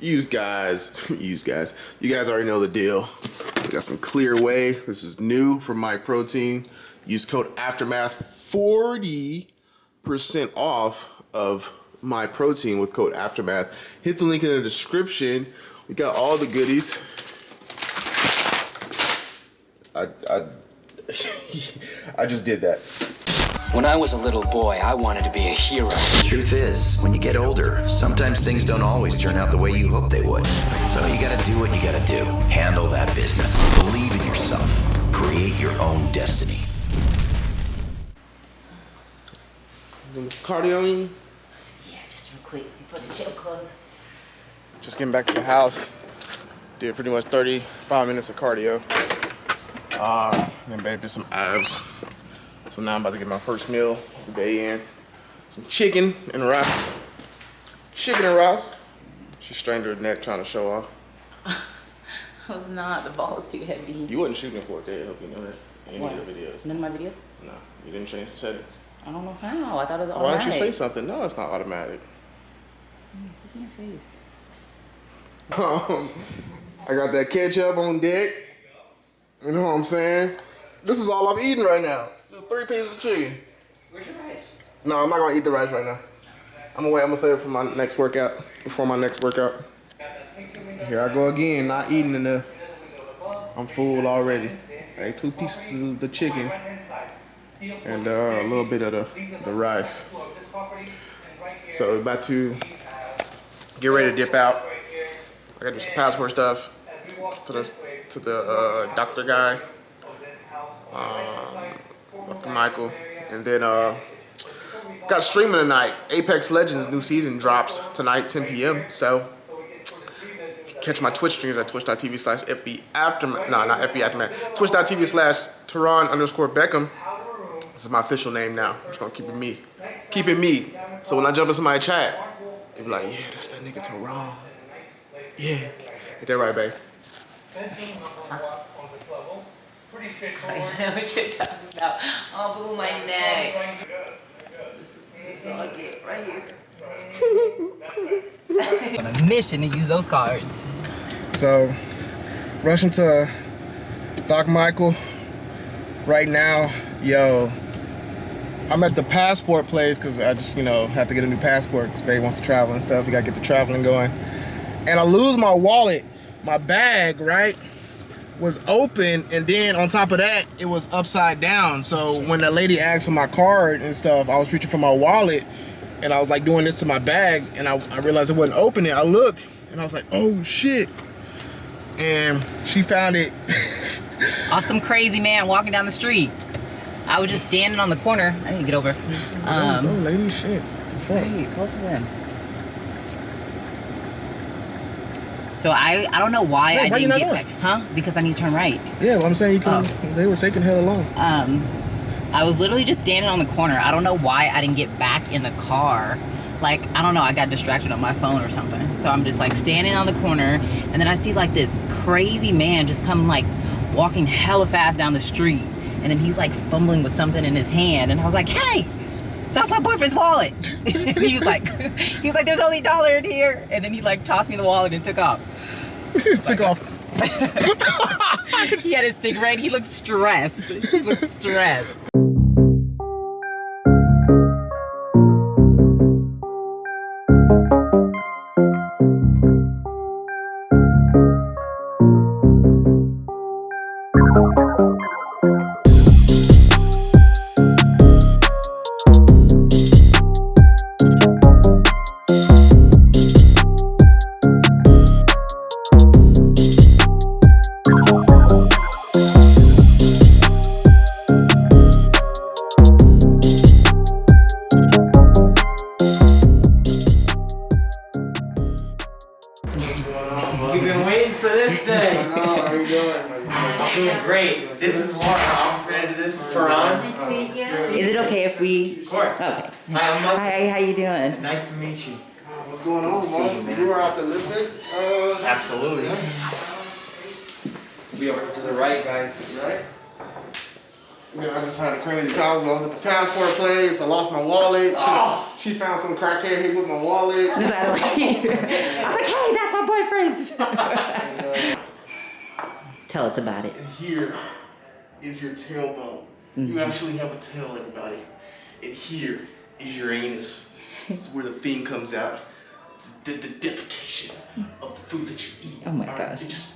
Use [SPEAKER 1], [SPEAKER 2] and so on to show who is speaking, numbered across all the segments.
[SPEAKER 1] use guys, use guys. You guys already know the deal. We got some clear whey. This is new from Myprotein. Use code Aftermath 40% off of Myprotein with code Aftermath. Hit the link in the description. We got all the goodies. I, I, I just did that.
[SPEAKER 2] When I was a little boy, I wanted to be a hero.
[SPEAKER 3] The truth is, when you get older, sometimes things don't always turn out the way you hope they would. So you gotta do what you gotta do. Handle that business. Believe in yourself. Create your own destiny.
[SPEAKER 1] Cardio in?
[SPEAKER 4] Yeah, just real quick. You put the gym clothes.
[SPEAKER 1] Just getting back to the house. Did pretty much 35 minutes of cardio. Uh, then babe did some abs. So now I'm about to get my first meal of the day in. Some chicken and rice. Chicken and rice. She strained her neck trying to show off.
[SPEAKER 4] I was not. The ball is too heavy.
[SPEAKER 1] You wasn't shooting for it, Dad. I hope you know that. Any
[SPEAKER 4] What?
[SPEAKER 1] of the videos.
[SPEAKER 4] None of my videos?
[SPEAKER 1] No, you didn't change the settings.
[SPEAKER 4] I don't know how. I thought it was automatic.
[SPEAKER 1] Why don't you say something? No, it's not automatic.
[SPEAKER 4] What's in your face?
[SPEAKER 1] Um, I got that ketchup on deck. You know what I'm saying? This is all I'm eating right now. Three pieces of chicken.
[SPEAKER 4] Where's your rice?
[SPEAKER 1] No, I'm not gonna eat the rice right now. I'm gonna wait. I'm gonna save it for my next workout. Before my next workout. Here I go again, not eating enough. I'm full already. I ate two pieces of the chicken and uh, a little bit of the, the rice. So we're about to get ready to dip out. I gotta do some passport stuff to the to the uh, doctor guy, um, Michael, and then uh, got streaming tonight. Apex Legends new season drops tonight, 10 p.m. So catch my Twitch streams at twitch.tv slash FB Aftermath. No, not FB Aftermath. Twitch.tv slash Teron underscore Beckham. This is my official name now. I'm just gonna keep it me. Keep it me. So when I jump into my chat, they be like, yeah, that's that nigga Teron. Yeah. Get that right, babe.
[SPEAKER 4] I know what you're talking about. Oh, blew my neck. This is, this is all I get right here. On a mission to use those cards.
[SPEAKER 1] So, rushing to Doc Michael right now. Yo, I'm at the passport place because I just, you know, have to get a new passport because Babe wants to travel and stuff. You gotta get the traveling going. And I lose my wallet, my bag, right? Was open, and then on top of that, it was upside down. So when the lady asked for my card and stuff, I was reaching for my wallet, and I was like doing this to my bag, and I, I realized it wasn't opening. I looked, and I was like, oh shit. And she found it.
[SPEAKER 4] Off some crazy man walking down the street. I was just standing on the corner. I need to get over.
[SPEAKER 1] oh,
[SPEAKER 4] Um,
[SPEAKER 1] lady, shit. The fuck?
[SPEAKER 4] wait, both of them. So I I don't know why I
[SPEAKER 1] why
[SPEAKER 4] didn't get back. Huh? Because I need to turn right.
[SPEAKER 1] Yeah, well, I'm saying you can. They were taking hell long.
[SPEAKER 4] Um, I was literally just standing on the corner. I don't know why I didn't get back in the car. Like, I don't know, I got distracted on my phone or something. So I'm just like standing on the corner, and then I see like this crazy man just come like walking hella fast down the street. And then he's like fumbling with something in his hand. And I was like, hey, that's my boyfriend's wallet. and he was like, he was like, there's only a dollar in here. And then he like tossed me the wallet and took off.
[SPEAKER 1] Took off.
[SPEAKER 4] He had a cigarette. He looked stressed. He looked stressed.
[SPEAKER 1] Were out the lifting? Uh,
[SPEAKER 5] Absolutely. Be over to the right, guys.
[SPEAKER 1] right? Yeah, I just had a crazy time. I was at the passport place. I lost my wallet. She,
[SPEAKER 5] Oh.
[SPEAKER 1] she found some crackhead here with my wallet.
[SPEAKER 4] Is that like? I was like, hey, that's my difference.
[SPEAKER 1] And, uh,
[SPEAKER 4] Tell us about it.
[SPEAKER 1] and here is your tailbone. You actually have a tail, everybody. And here is your anus. This is where the thing comes out. The, the, the defecation of the food that you eat.
[SPEAKER 4] Oh my
[SPEAKER 1] All right,
[SPEAKER 4] gosh.
[SPEAKER 1] It just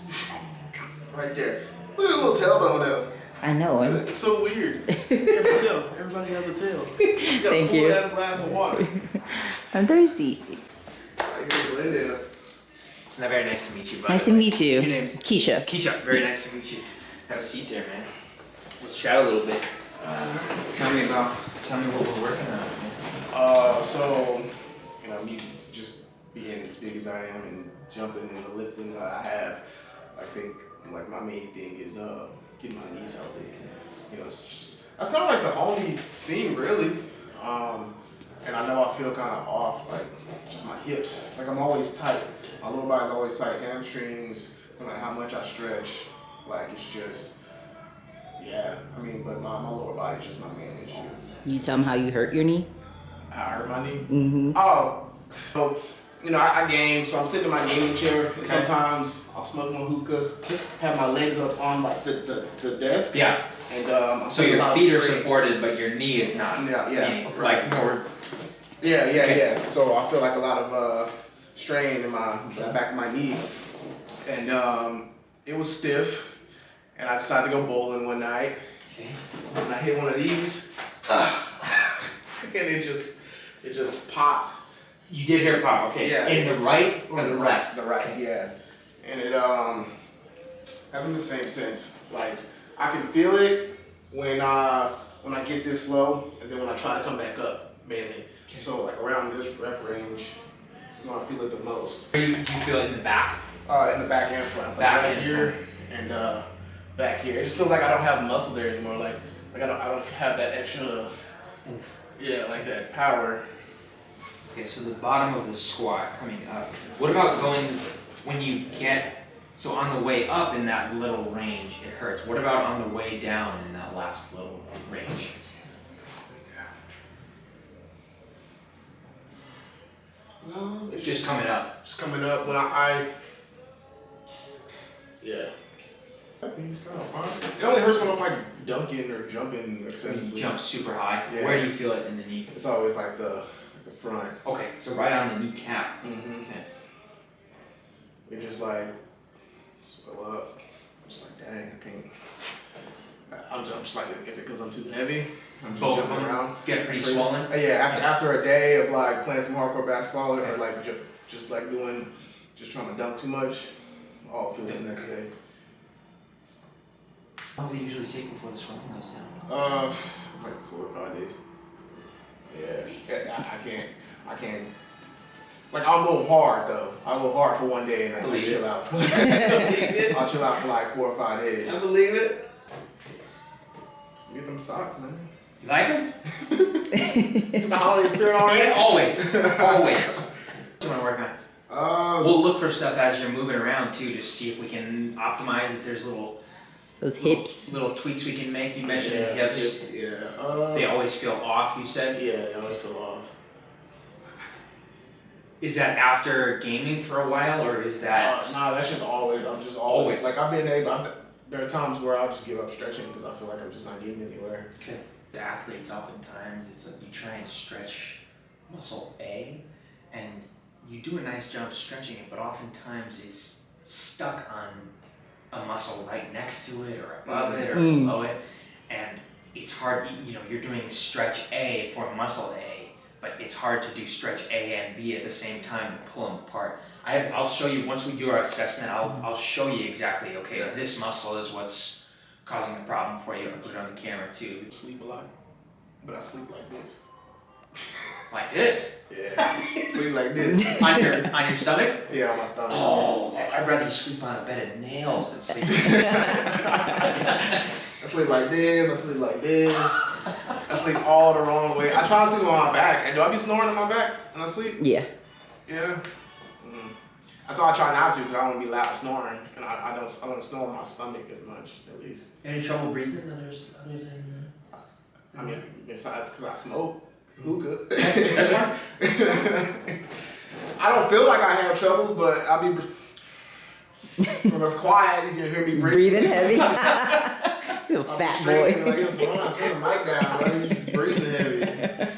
[SPEAKER 1] right there. Look at the little tailbone though.
[SPEAKER 4] I know. I'm-
[SPEAKER 1] It's so weird. You have a tail. Everybody has a tail. You got
[SPEAKER 4] Thank
[SPEAKER 1] a full
[SPEAKER 4] you.
[SPEAKER 1] ass glass of water.
[SPEAKER 4] I'm thirsty.
[SPEAKER 1] Right here, Glendale.
[SPEAKER 5] It's not very nice to meet you, by
[SPEAKER 4] Nice to meet you.
[SPEAKER 5] Your name's
[SPEAKER 4] Keisha.
[SPEAKER 5] Keisha. Very nice to meet you. Have a seat there, man. Let's chat a little bit. Uh, tell me about. Tell me what we're working on. man.
[SPEAKER 1] Uh, so, you know, me just being as big as I am and jumping and the lifting that I have, I think like my main thing is uh getting my knees healthy. You know, it's just that's kind of like the only thing really. Um, and I know I feel kind of off, like just my hips. Like I'm always tight. My lower body's always tight. Hamstrings, no matter how much I stretch, like it's just. Yeah, I mean, but my, my lower body's just my main issue.
[SPEAKER 4] You tell them how you hurt your knee.
[SPEAKER 1] I hurt my knee.
[SPEAKER 4] Mm-hmm.
[SPEAKER 1] Oh, so you know, I, I game, so I'm sitting in my gaming chair, and sometimes I'll smoke my hookah, have my legs up on like the, the, the desk,
[SPEAKER 5] Yeah.
[SPEAKER 1] and um,
[SPEAKER 5] So your feet are supported, but your knee is not.
[SPEAKER 1] Yeah, yeah.
[SPEAKER 5] Meaning, Like more.
[SPEAKER 1] Yeah, yeah,
[SPEAKER 5] Okay.
[SPEAKER 1] yeah. So I feel like a lot of uh, strain in my the back of my knee, and um, it was stiff, and I decided to go bowling one night,
[SPEAKER 5] Okay.
[SPEAKER 1] and I hit one of these, and it just it just popped.
[SPEAKER 5] You did hear pop. Okay.
[SPEAKER 1] Yeah.
[SPEAKER 5] In the right or
[SPEAKER 1] And
[SPEAKER 5] the
[SPEAKER 1] the
[SPEAKER 5] left?
[SPEAKER 1] right, the right, yeah. And it um hasn't the same sense. Like I can feel it when uh when I get this low, and then when I try to come back up, mainly. Okay. So like around this rep range is when I feel it the most.
[SPEAKER 5] Do you feel it in the back?
[SPEAKER 1] Uh, in the back and front, It's like
[SPEAKER 5] Back
[SPEAKER 1] right
[SPEAKER 5] and
[SPEAKER 1] here and uh back here. It just feels like I don't have muscle there anymore. Like like I don't I don't have that extra yeah like that power.
[SPEAKER 5] Okay, so the bottom of the squat coming up. What about going when you get so on the way up in that little range it hurts. What about on the way down in that last little range?
[SPEAKER 1] No, it's
[SPEAKER 5] Just coming up.
[SPEAKER 1] Just coming up when I, I yeah. Kind of fine. It only hurts when I'm like dunking or jumping
[SPEAKER 5] You
[SPEAKER 1] excessively.
[SPEAKER 5] jump super high.
[SPEAKER 1] Yeah.
[SPEAKER 5] Where do you feel it in the knee?
[SPEAKER 1] It's always like the front.
[SPEAKER 5] Okay, so right on the kneecap.
[SPEAKER 1] Mm-hmm.
[SPEAKER 5] Okay.
[SPEAKER 1] It just like swell up. I'm just like, dang, I can't. I'm just, I'm just like, is it because I'm too heavy? I'm just
[SPEAKER 5] Both
[SPEAKER 1] jumping around.
[SPEAKER 5] get pretty swollen.
[SPEAKER 1] Uh, yeah, after after a day of like playing some hardcore basketball or like ju- just like doing, just trying to dunk too much, I'll feel it the next day.
[SPEAKER 5] How long does it usually take before the swelling goes down?
[SPEAKER 1] Uh, like four or five days. Yeah, Yeah, I, I can't, I can't. Like I'll go hard though. I'll go hard for one day and I'll
[SPEAKER 5] Believe
[SPEAKER 1] chill out.
[SPEAKER 5] Believe.
[SPEAKER 1] I'll chill out for like four or five days.
[SPEAKER 5] I believe it.
[SPEAKER 1] Get them socks, man.
[SPEAKER 5] You like them?
[SPEAKER 1] the holiday spirit already.
[SPEAKER 5] Yeah, always, always. What you want to work on?
[SPEAKER 1] Uh,
[SPEAKER 5] We'll look for stuff as you're moving around too, just see if we can optimize. If there's little
[SPEAKER 4] Those hips.
[SPEAKER 5] little tweaks we can make. You mentioned
[SPEAKER 1] yeah,
[SPEAKER 5] the hips.
[SPEAKER 1] hips, Yeah. Uh,
[SPEAKER 5] They always feel off. You said.
[SPEAKER 1] yeah, they always feel off.
[SPEAKER 5] Is that after gaming for a while, or is
[SPEAKER 1] Uh,
[SPEAKER 5] that?
[SPEAKER 1] nah, that's just always. I'm just always,
[SPEAKER 5] Always.
[SPEAKER 1] like I've been able. I've, there are times where I'll just give up stretching because I feel like I'm just not getting anywhere.
[SPEAKER 5] Okay. The athletes oftentimes it's like you try and stretch muscle A, and you do a nice job stretching it, but oftentimes it's stuck on a muscle right next to it or above it or
[SPEAKER 4] Mm.
[SPEAKER 5] below it, and it's hard. You know, you're doing stretch A for muscle A, but it's hard to do stretch A and B at the same time to pull them apart. I have, I'll show you once we do our assessment. I'll I'll show you exactly. Okay,
[SPEAKER 1] Yeah.
[SPEAKER 5] this muscle is what's causing the problem for you. I'll put it on the camera too.
[SPEAKER 1] sleep a lot, but I sleep like this.
[SPEAKER 5] Like this.
[SPEAKER 1] Yeah, sleep like this.
[SPEAKER 5] on your on your stomach?
[SPEAKER 1] Yeah, on my stomach.
[SPEAKER 5] Oh, I'd rather you sleep on a bed of nails than sleep.
[SPEAKER 1] I sleep like this. I sleep like this. I sleep all the wrong way. I try to sleep on my back. And do I be snoring on my back when I sleep?
[SPEAKER 4] Yeah.
[SPEAKER 1] Yeah. Mm. That's why I try not to because I don't want to be loud snoring, and I, I don't I don't snore on my stomach as much at least.
[SPEAKER 5] Any trouble breathing others other than
[SPEAKER 1] I mean, it's not because I smoke hookah.
[SPEAKER 5] That's fine.
[SPEAKER 1] I don't feel like I have troubles, but I'll be. when it's quiet, you can hear me breathe.
[SPEAKER 4] Breathing heavy. Little
[SPEAKER 1] I'm
[SPEAKER 4] fat
[SPEAKER 1] straight,
[SPEAKER 4] boy.
[SPEAKER 1] Like, yo, Teron, turn the mic down. Bro. You just breathing heavy.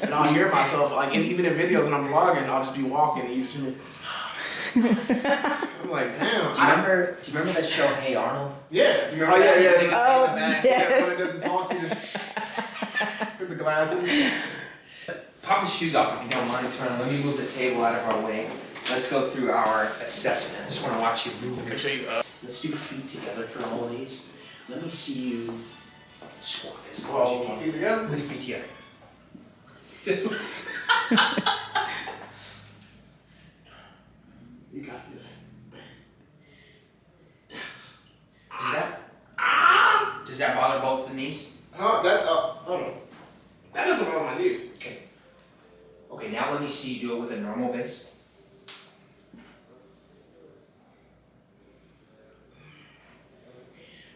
[SPEAKER 1] And I'll hear myself, like, and even in videos when I'm vlogging, I'll just be walking and you just hear me. I'm like, damn.
[SPEAKER 5] Do you
[SPEAKER 1] I,
[SPEAKER 5] remember? Do you remember that show Hey Arnold?
[SPEAKER 1] yeah.
[SPEAKER 5] You remember
[SPEAKER 1] oh, yeah,
[SPEAKER 5] that?
[SPEAKER 1] yeah.
[SPEAKER 5] Thing
[SPEAKER 1] yeah.
[SPEAKER 4] Oh,
[SPEAKER 5] in the back?
[SPEAKER 1] Yeah, when it
[SPEAKER 4] yes.
[SPEAKER 1] doesn't talk, you just with the glasses.
[SPEAKER 5] Pop the shoes off if you don't mind, Turner. Let me move the table out of our way. Let's go through our assessment. I just want to watch you move.
[SPEAKER 1] Make sure you, uh,
[SPEAKER 5] Let's do feet together for all of these. Let me see you squat as hard
[SPEAKER 1] well,
[SPEAKER 5] as you can.
[SPEAKER 1] feet together.
[SPEAKER 5] With your feet together. Sit.
[SPEAKER 1] You got this.
[SPEAKER 5] Does that does that bother both the knees?
[SPEAKER 1] Huh? That, uh, hold on. That doesn't bother my knees.
[SPEAKER 5] Okay. Okay, now let me see you do it with a normal base.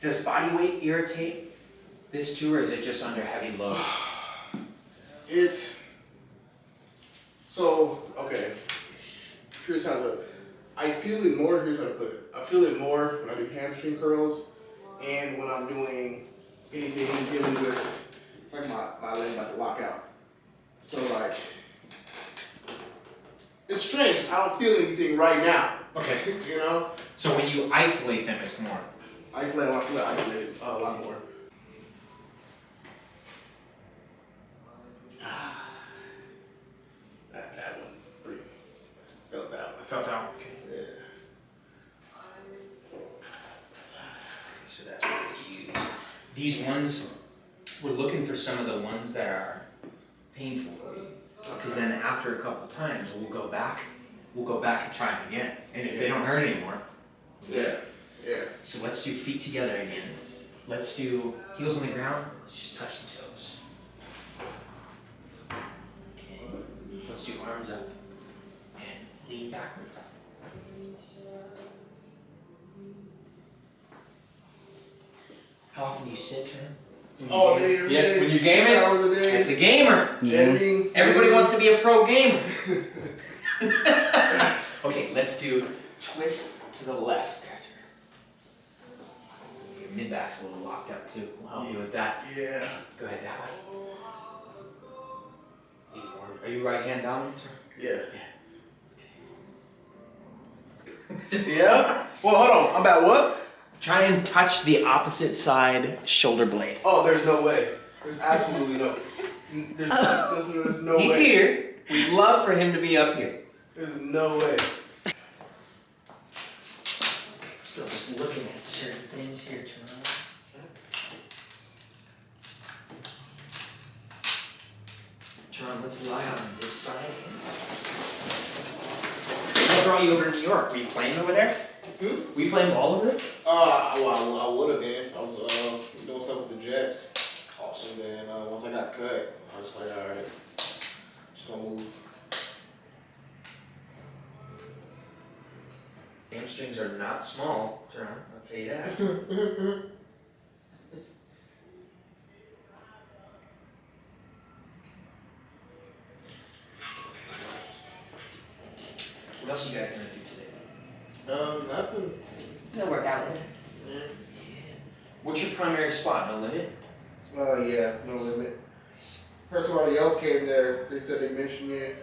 [SPEAKER 5] Does body weight irritate this too, or is it just under heavy load?
[SPEAKER 1] It's so okay. Here's how to. I feel it more. Here's how to put it. I feel it more when I do hamstring curls, and when I'm doing anything dealing with like my my leg about to lock out. So like, it's strange. I don't feel anything right now.
[SPEAKER 5] Okay.
[SPEAKER 1] You know,
[SPEAKER 5] So when you isolate them, it's more.
[SPEAKER 1] Isolate. I feel isolated uh, a lot more. That that one. Felt that one.
[SPEAKER 5] Felt out. Okay.
[SPEAKER 1] Yeah.
[SPEAKER 5] So that's what we use. These ones, we're looking for some of the ones that are painful for you. Because then after a couple times, we'll go back, we'll go back and try them again. And if they don't hurt anymore,
[SPEAKER 1] Yeah. Yeah.
[SPEAKER 5] so let's do feet together again. Let's do heels on the ground. Let's just touch the toes. Okay. Let's do arms up and lean backwards. How often do you sit, Turner?
[SPEAKER 1] All day, every
[SPEAKER 5] Yeah,
[SPEAKER 1] day,
[SPEAKER 5] when you're gaming,
[SPEAKER 1] hours a day.
[SPEAKER 5] It's a gamer. Mm-hmm.
[SPEAKER 1] editing.
[SPEAKER 5] Everybody wants to be a pro gamer. okay, let's do twist to the left. Your mid back's a little locked up too. We'll help you with that.
[SPEAKER 1] Yeah.
[SPEAKER 5] Go ahead that way. Are you right hand dominant? or-
[SPEAKER 1] Yeah. yeah. Well, hold on. I'm about what?
[SPEAKER 5] Try and touch the opposite side shoulder blade.
[SPEAKER 1] Oh, there's no way. There's absolutely no. There's, there's, there's no
[SPEAKER 5] He's
[SPEAKER 1] way.
[SPEAKER 5] here. We'd love for him to be up here.
[SPEAKER 1] There's no way.
[SPEAKER 5] Still just looking at certain things here, Let's lie on this side. What brought you over to New York? Were you playing over there?
[SPEAKER 1] Hmm?
[SPEAKER 5] Were you playing ball over there?
[SPEAKER 1] Uh, well, I, I would have been. I was uh, doing stuff with the Jets,
[SPEAKER 5] Awesome.
[SPEAKER 1] and then uh, once I got cut, I was like, all right, just gonna move.
[SPEAKER 5] Hamstrings are not small, John. I'll tell you that. what else you guys gonna do today?
[SPEAKER 1] Um, nothing.
[SPEAKER 4] It'll work out.
[SPEAKER 5] What's your primary spot? No limit.
[SPEAKER 1] Uh, yeah, no limit. Heard somebody else came there. They said they mentioned you.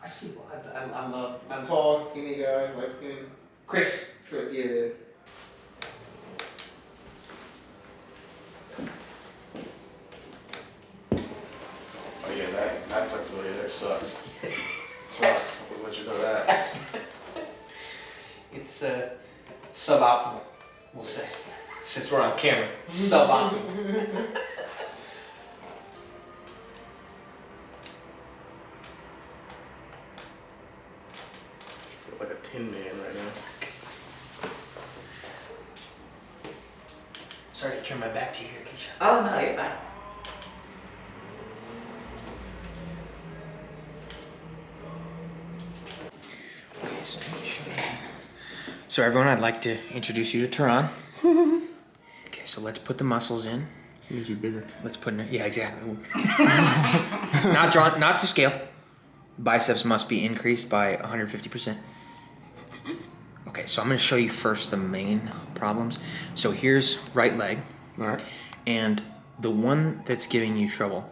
[SPEAKER 5] I see. I, I, I love.
[SPEAKER 1] I'm
[SPEAKER 5] I'm
[SPEAKER 1] tall, skinny guy, light skin.
[SPEAKER 5] Chris.
[SPEAKER 1] Chris, yeah. Oh yeah, that that flexibility there sucks. sucks. Let you know that.
[SPEAKER 5] It's uh, suboptimal. We'll say since we're on camera, suboptimal.
[SPEAKER 1] I feel like a tin man right now.
[SPEAKER 5] Sorry to turn my back to you here, Keisha.
[SPEAKER 4] Oh no, you're fine.
[SPEAKER 5] Okay, so, so everyone, I'd like to introduce you to Teron. okay, so let's put the muscles in.
[SPEAKER 1] Needs to be bigger.
[SPEAKER 5] Let's put in. Yeah, exactly. not drawn. Not to scale. Biceps must be increased by 150 percent. Okay, so I'm going to show you first the main problems. So here's right leg,
[SPEAKER 1] All right.
[SPEAKER 5] and the one that's giving you trouble,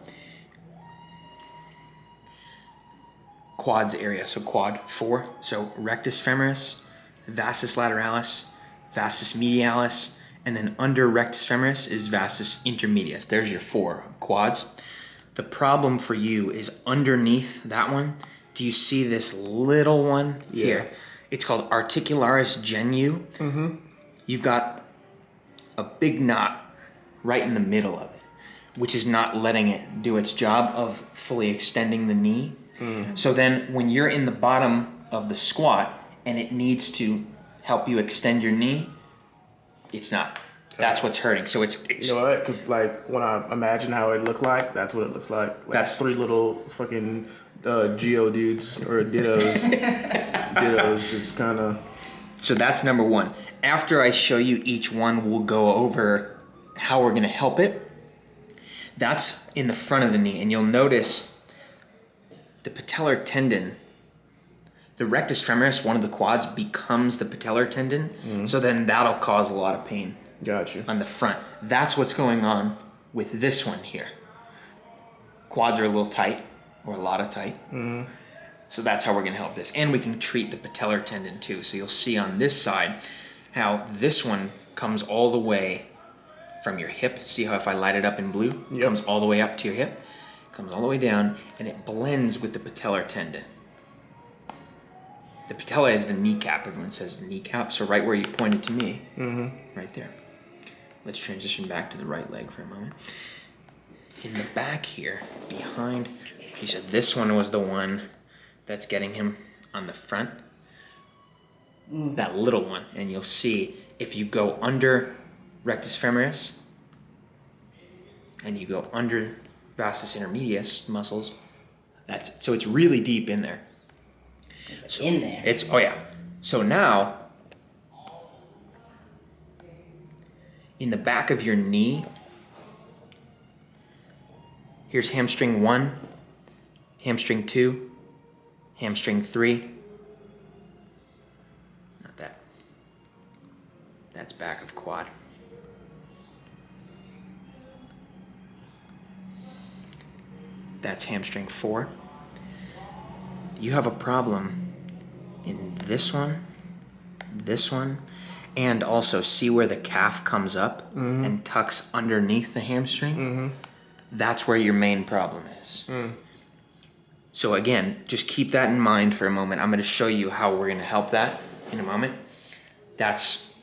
[SPEAKER 5] quads area. So quad four. So rectus femoris, vastus lateralis, vastus medialis, and then under rectus femoris is vastus intermedius. There's your four quads. The problem for you is underneath that one. Do you see this little one here? It's called articularis genu. Mm-hmm. You've got a big knot right in the middle of it, which is not letting it do its job of fully extending the knee. So then when you're in the bottom of the squat and it needs to help you extend your knee, it's not. That's what's hurting. So it's, it's
[SPEAKER 1] You know what? Because like when I imagine how it looked like, that's what it looks like. like
[SPEAKER 5] That's-
[SPEAKER 1] three little fucking uh, Geodudes or dittos. dittos, just kind of.
[SPEAKER 5] So that's number one. After I show you each one, we'll go over how we're gonna help it. That's in the front of the knee, and you'll notice the patellar tendon, the rectus femoris, one of the quads, becomes the patellar tendon. Mm-hmm. So then that'll cause a lot of pain
[SPEAKER 1] Got you.
[SPEAKER 5] on the front. That's what's going on with this one here. Quads are a little tight, or a lot of tight. Mm-hmm. So that's how we're gonna help this. And we can treat the patellar tendon too. So you'll see on this side how this one comes all the way from your hip. See how if I light it up in blue, it
[SPEAKER 1] Yep.
[SPEAKER 5] comes all the way up to your hip, comes all the way down, and it blends with the patellar tendon. The patella is the kneecap. Everyone says the kneecap. So right where you pointed to me, mm-hmm. right there. Let's transition back to the right leg for a moment. In the back here, behind, he said this one was the one that's getting him on the front. Mm. That little one, and you'll see if you go under rectus femoris and you go under vastus intermedius muscles, that's it. So it's really deep in there.
[SPEAKER 4] In there.
[SPEAKER 5] It's oh yeah. So now in the back of your knee, here's hamstring one, hamstring two, hamstring three. Not that. That's back of quad. That's hamstring four. You have a problem in this one, this one, and also see where the calf comes up mm-hmm. and tucks underneath the hamstring. Mm-hmm. That's where your main problem is. Mm. So again, just keep that in mind for a moment. I'm going to show you how we're going to help that in a moment. That's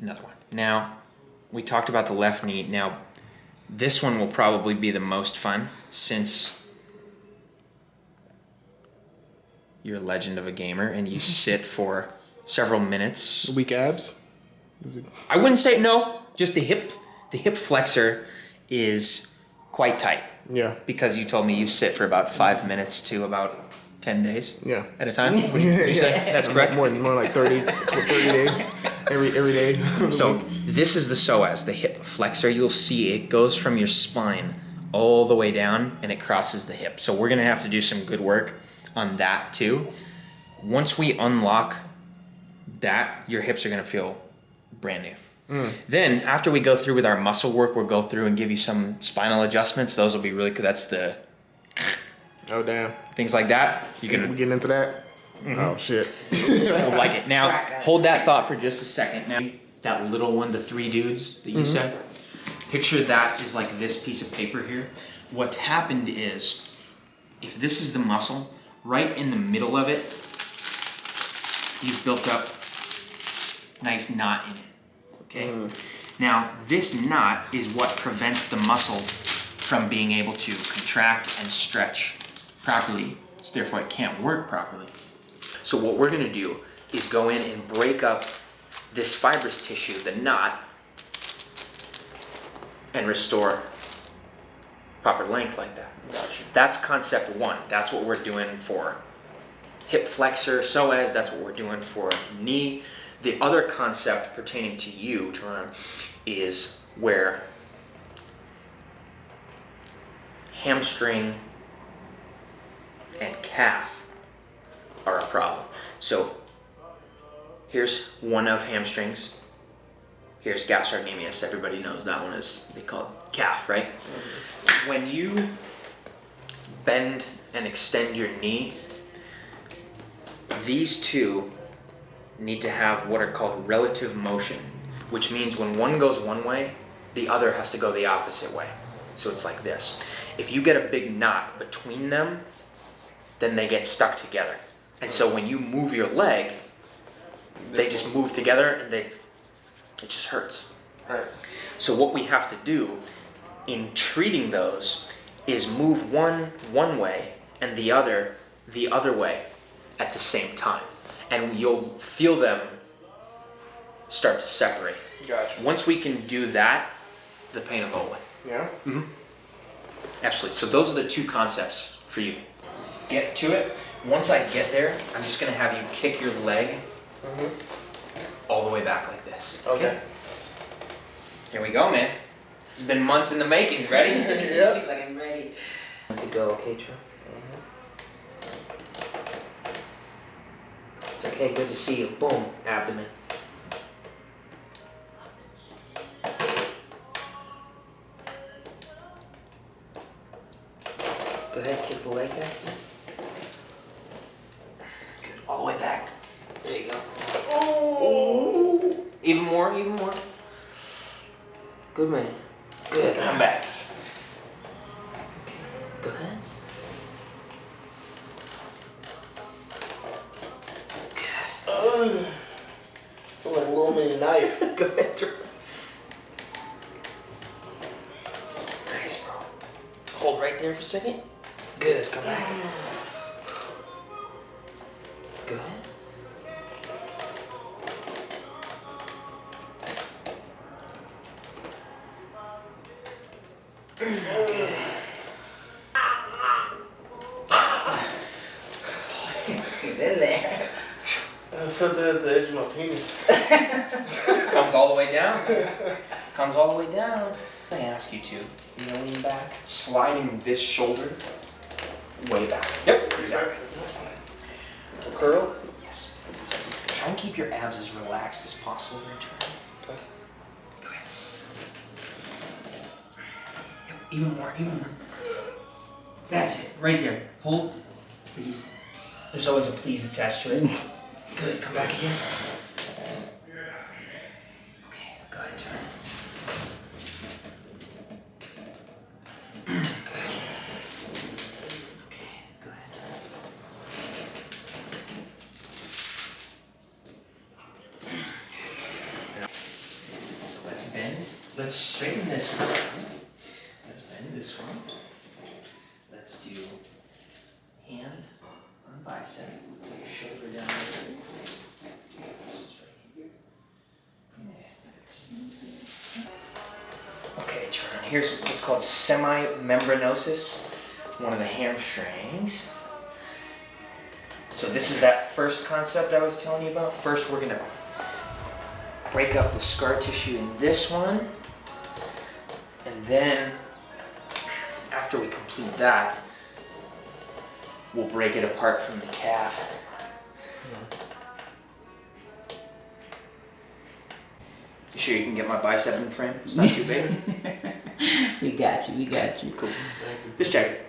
[SPEAKER 5] another one. Now, we talked about the left knee. Now, this one will probably be the most fun since you're a legend of a gamer and you sit for several minutes.
[SPEAKER 1] Weak abs.
[SPEAKER 5] I wouldn't say no, just the hip the hip flexor is quite tight
[SPEAKER 1] Yeah.
[SPEAKER 5] because you told me you sit for about 5 minutes to about 10 days
[SPEAKER 1] Yeah.
[SPEAKER 5] at a time. Would you say that's correct?
[SPEAKER 1] More, more like 30, 30 days. Every every day.
[SPEAKER 5] So this is the psoas, the hip flexor. You'll see it goes from your spine all the way down and it crosses the hip. So we're gonna have to do some good work on that too. Once we unlock that, your hips are gonna feel brand new. Mm. Then after we go through with our muscle work, we'll go through and give you some spinal adjustments. Those will be really good. That's the
[SPEAKER 1] oh damn.
[SPEAKER 5] things like that. You
[SPEAKER 1] We
[SPEAKER 5] can
[SPEAKER 1] getting into that? Mm-hmm. Oh shit.
[SPEAKER 5] You'll like it. Now, hold that thought for just a second. Now, that little one, the three dudes that you mm-hmm. said, picture that is like this piece of paper here. What's happened is, if this is the muscle, right in the middle of it, you've built up nice knot in it. Okay? Hmm. Now, this knot is what prevents the muscle from being able to contract and stretch properly. So therefore, it can't work properly. So what we're gonna do is go in and break up this fibrous tissue, the knot, and restore proper length like that. That's concept one. That's what we're doing for hip flexor, psoas. That's what we're doing for knee. The other concept pertaining to you, Teron, is where hamstring and calf are a problem. So Here's one of hamstrings. Here's gastrocnemius. Everybody knows that one is they call it calf, right? When you bend and extend your knee, these two need to have what are called relative motion, which means when one goes one way, the other has to go the opposite way. So it's like this. If you get a big knot between them, then they get stuck together. And so when you move your leg, they just move together and they it just hurts.
[SPEAKER 1] Right.
[SPEAKER 5] So what we have to do in treating those is move one one way and the other the other way at the same time. And you'll feel them start to separate.
[SPEAKER 1] Gotcha.
[SPEAKER 5] Once we can do that, the pain will go away.
[SPEAKER 1] Yeah.
[SPEAKER 5] Mm hmm Absolutely. So those are the two concepts for you. Get to it. Once I get there, I'm just gonna have you kick your leg all the way back like this.
[SPEAKER 1] Okay.
[SPEAKER 5] Here we go, man. It's been months in the making. Ready?
[SPEAKER 1] Yep.
[SPEAKER 4] He's like, I'm ready.
[SPEAKER 5] to go, okay, Drew? Mm-hmm. It's okay, good to see you. Boom, abdomen. Go ahead, kick the leg back. Good, all the way back. There you go. Oh! Even more, even more. Good man. Good, come back. Go ahead.
[SPEAKER 1] Feel like a little mini knife.
[SPEAKER 5] Go ahead, Drew. Nice, bro. Hold right there for a second. Good, come back. Mm. Way down. Comes all the way down. I ask you to, you know, lean back, sliding this shoulder way back. Yep, exactly.
[SPEAKER 1] Curl.
[SPEAKER 5] Yes. Try and keep your abs as relaxed as possible during training.
[SPEAKER 1] Okay.
[SPEAKER 5] Go ahead. Yep, even more, even more. That's it, right there. Hold, please. There's always a please attached to it. Good, come back again. Okay, go ahead, turn. Good. Okay, go ahead, turn. So let's bend. Let's straighten this one. Let's bend this one. Let's do hand on bicep. Shoulder down. Okay, turn. Here's what's called semimembranosus, one of the hamstrings. So this is that first concept I was telling you about. First, we're gonna break up the scar tissue in this one. And then, after we complete that, we'll break it apart from the calf. You sure you can get my bicep in frame? It's not too big.
[SPEAKER 4] We got you. We got you.
[SPEAKER 5] cool. Just check it.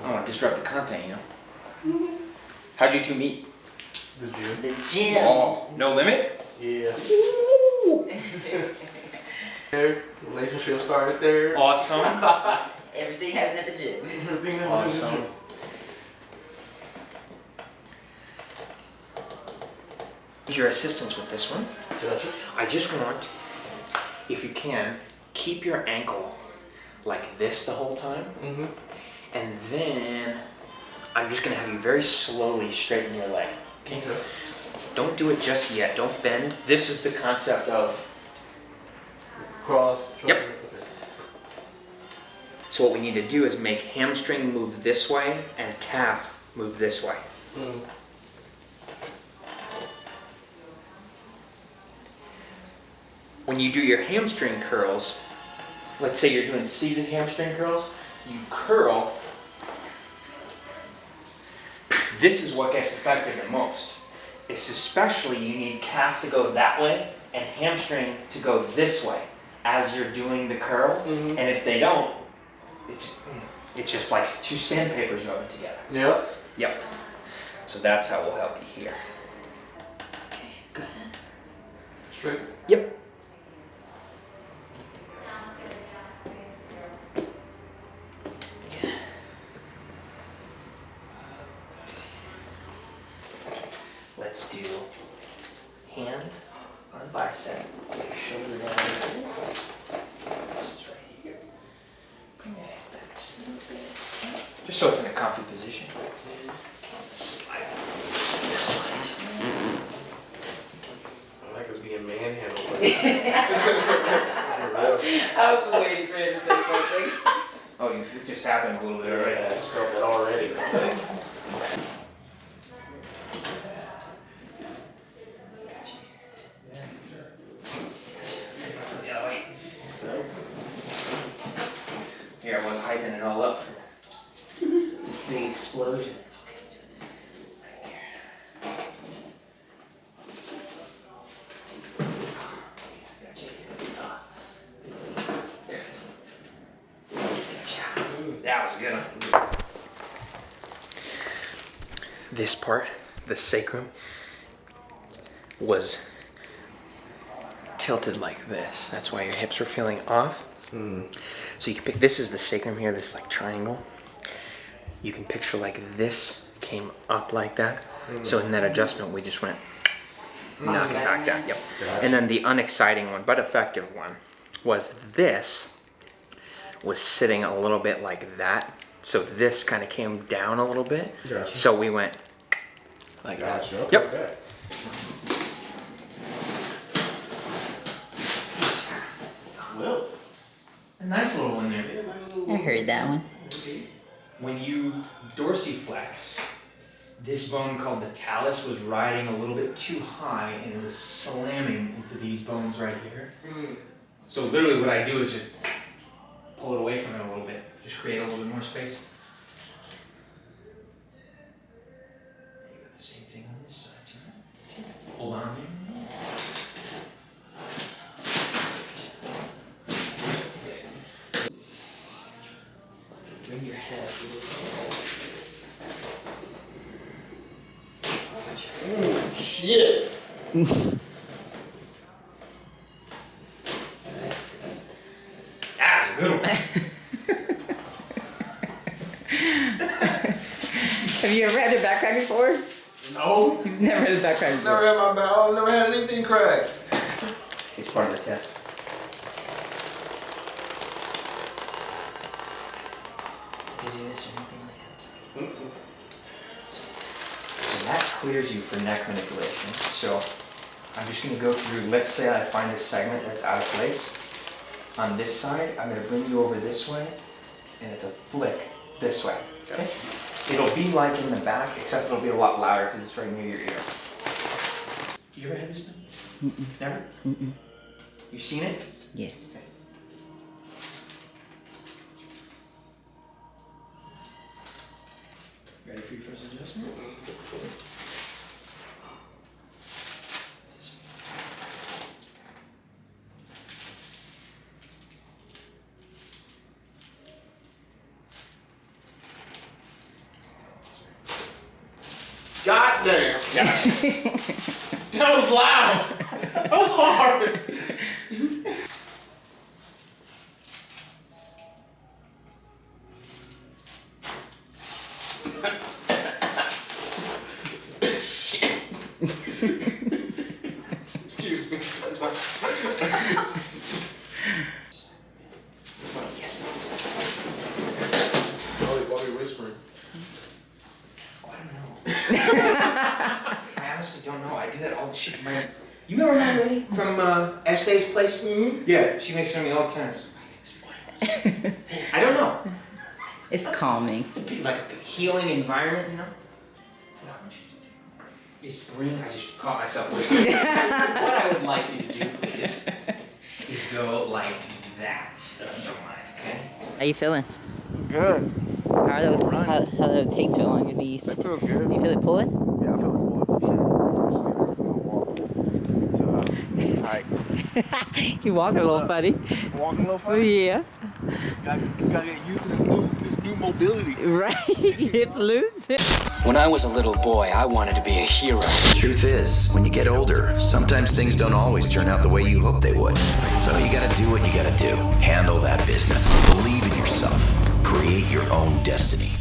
[SPEAKER 5] I don't want to disrupt the content, you know. Mm-hmm. How'd you two meet?
[SPEAKER 1] The gym.
[SPEAKER 4] The gym.
[SPEAKER 5] Oh, no limit?
[SPEAKER 1] Yeah. There. Relationship started there.
[SPEAKER 5] Awesome.
[SPEAKER 4] Everything happened at the gym.
[SPEAKER 1] Everything happened in the
[SPEAKER 5] Awesome.
[SPEAKER 1] gym.
[SPEAKER 5] Your assistance with this one.
[SPEAKER 1] Gotcha.
[SPEAKER 5] I just want, if you can, keep your ankle like this the whole time.
[SPEAKER 1] Mm-hmm.
[SPEAKER 5] And then I'm just gonna have you very slowly straighten your leg. Okay?
[SPEAKER 1] Okay.
[SPEAKER 5] Don't do it just yet. Don't bend. This is the concept of.
[SPEAKER 1] Cross.
[SPEAKER 5] Yep.
[SPEAKER 1] Okay.
[SPEAKER 5] So what we need to do is make hamstring move this way and calf move this way.
[SPEAKER 1] Mm.
[SPEAKER 5] When you do your hamstring curls, let's say you're doing seated hamstring curls, you curl. This is what gets affected the most. It's especially you need calf to go that way and hamstring to go this way as you're doing the curl. Mm-hmm. And if they don't, it's, it's just like two sandpapers rubbing together.
[SPEAKER 1] Yep.
[SPEAKER 5] Yep. So that's how we'll help you here.
[SPEAKER 4] Okay, good.
[SPEAKER 1] Straight.
[SPEAKER 5] Yep. Let's do hand on bicep, shoulder down. This is right here. Bring that hand back just a little bit. Just so it's in a comfy position. Slide. Slide.
[SPEAKER 1] I like us being manhandled.
[SPEAKER 4] I was waiting for you to say something.
[SPEAKER 5] Oh, you- it just happened a little bit already.
[SPEAKER 1] I just felt that already.
[SPEAKER 5] Let's go the other way. Here I was hyping it all up for this big explosion. That was a good one. This part, the sacrum, was tilted like this. That's why your hips are feeling off. Hmm. So you can pick, this is the sacrum here, this like triangle. You can picture like this came up like that. Hmm. So in that adjustment, we just went hmm. knock it back down. Yep. And then the unexciting one, but effective one, was this was sitting a little bit like that. So this kind of came down a little bit.
[SPEAKER 1] Gotcha.
[SPEAKER 5] So we went like
[SPEAKER 1] Gotcha.
[SPEAKER 5] that.
[SPEAKER 1] Okay.
[SPEAKER 5] Yep.
[SPEAKER 1] okay. Well,
[SPEAKER 5] A nice little one there.
[SPEAKER 4] I heard that one.
[SPEAKER 5] when you dorsiflex, this bone called the talus was riding a little bit too high and it was slamming into these bones right here. So literally what I do is just pull it away from it a little bit, just create a little bit more space. You got the same thing on this side. Hold on here. Bring your head a little
[SPEAKER 1] shit.
[SPEAKER 5] That's a good one.
[SPEAKER 4] Have you ever had a backpack before?
[SPEAKER 1] No.
[SPEAKER 4] He's never had a backpack
[SPEAKER 1] Never had my bowel. Never had anything cracked.
[SPEAKER 5] It's part of the test. Dizziness or anything like that? So, so that clears you for neck manipulation. So I'm just gonna go through, let's say I find a segment that's out of place. On this side, I'm gonna bring you over this way, and it's a flick this way, okay? It'll be like in the back, except it'll be a lot louder because it's right near your ear. You ever had this done? Never? Mm You've seen it?
[SPEAKER 4] Yes.
[SPEAKER 5] Ready for your first adjustment?
[SPEAKER 1] God damn. that was loud. That was hard. Excuse me. I'm sorry. Sorry.
[SPEAKER 5] Yes,
[SPEAKER 1] Why we- why we whispering?
[SPEAKER 5] Oh, I don't know. I honestly don't know. I do that all the shit. My, you remember my lady from uh, Este's place? Mm-hmm. Yeah, she makes fun of me all the time. I don't know.
[SPEAKER 4] It's calming.
[SPEAKER 5] It's a like a healing environment, you know. What I want you to do is bring. I just caught myself whispering. what I would like you to do, please, is go like that, if you don't mind. Okay.
[SPEAKER 4] How you feeling?
[SPEAKER 1] Good.
[SPEAKER 4] How are those? How, how the tape feel on your knees?
[SPEAKER 1] That feels good.
[SPEAKER 4] You feel it pulling?
[SPEAKER 1] Yeah, I feel like pulling for sure. Especially like when I walk. It's, uh, tight.
[SPEAKER 4] You walking a little funny.
[SPEAKER 1] Walking a little funny.
[SPEAKER 4] Yeah.
[SPEAKER 1] Gotta, gotta get used to this new, this new mobility.
[SPEAKER 4] Right. Hips loose.
[SPEAKER 2] When I was a little boy, I wanted to be a hero.
[SPEAKER 3] The truth is, when you get older, sometimes things don't always turn out the way you hope they would. So you gotta do what you gotta do. Handle that business. Believe in yourself. Create your own destiny.